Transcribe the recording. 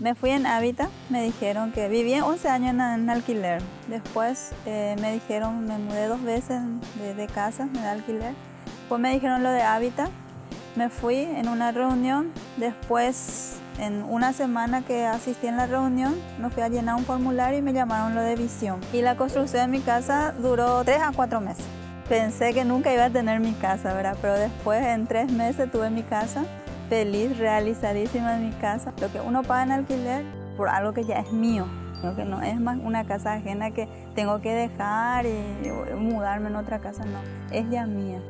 Me fui en Hábitat, me dijeron que viví 11 años en, alquiler. Después eh, me dijeron, me mudé dos veces de, casa, de alquiler. Después me dijeron lo de Hábitat. Me fui en una reunión. Después, en una semana que asistí en la reunión, me fui a llenar un formulario y me llamaron lo de visión. Y la construcción de mi casa duró tres a cuatro meses. Pensé que nunca iba a tener mi casa, ¿verdad? Pero después, en tres meses, tuve mi casa feliz, realizadísima en mi casa. Lo que uno paga en alquiler por algo que ya es mío, lo que no es más una casa ajena que tengo que dejar y mudarme en otra casa, no, es ya mía.